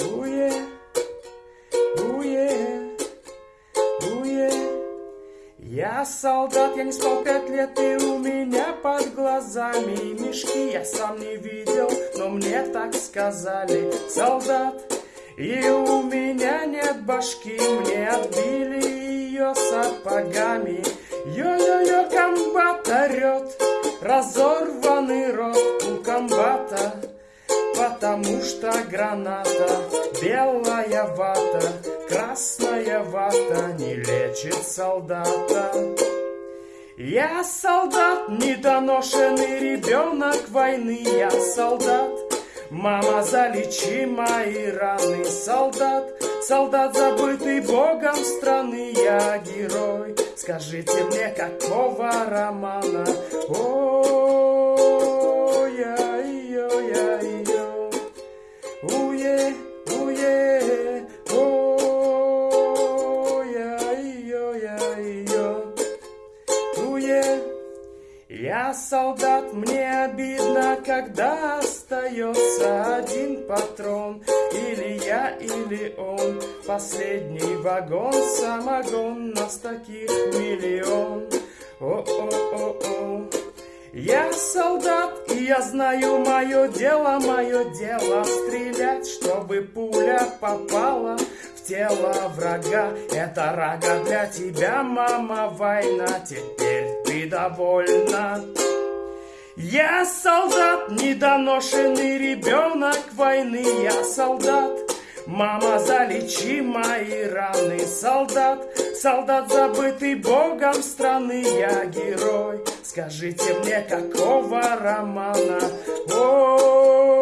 Ooh yeah, ooh. Я солдат, я не спал пять лет, и у меня под глазами мешки. Я сам не видел, но мне так сказали. Солдат, и у меня нет башки, мне отбили ее сапогами. Йо-йо-йо, комбат орет, разорванный рот у комбата. Потому что граната белая вата Красная вата не лечит солдата. Я солдат, недоношенный ребенок войны Я солдат, мама залечи мои раны Солдат, солдат забытый богом страны Я герой, скажите мне какого романа? Ой-ой-ой-ой Уе, уе, ой-ой-ой-ой, уе. Я солдат, мне обидно, когда остается один патрон. Или я, или он, последний вагон, самогон, нас таких миллион. О-о-о-о. Я солдат, и я знаю мое дело, мое дело Стрелять, чтобы пуля попала в тело врага. Это рага для тебя, мама, война Теперь ты довольна. Я солдат, недоношенный ребенок войны Я солдат, Мама, залечи мои раны, солдат, солдат, забытый богом страны, я герой. Скажите мне, какого романа? О, -о, -о,